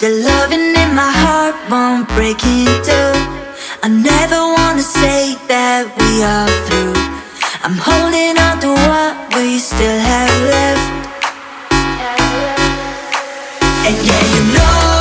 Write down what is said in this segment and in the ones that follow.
The loving in my heart won't break in two. I never wanna say that we are through. I'm holding on to what we still have left. And yeah, you know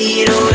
away, away.